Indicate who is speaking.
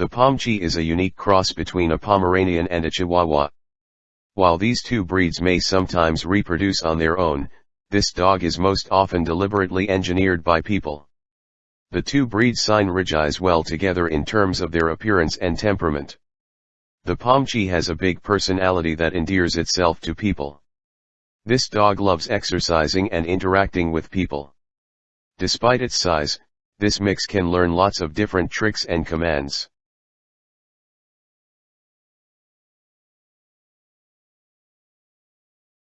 Speaker 1: The Pomchi is a unique cross between a Pomeranian and a Chihuahua. While these two breeds may sometimes reproduce on their own, this dog is most often deliberately engineered by people. The two breeds synergize well together in terms of their appearance and temperament. The Pomchi has a big personality that endears itself to people. This dog loves exercising and interacting with people. Despite its size, this mix can learn lots of different tricks and commands.